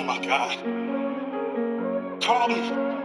Oh my God. Call me.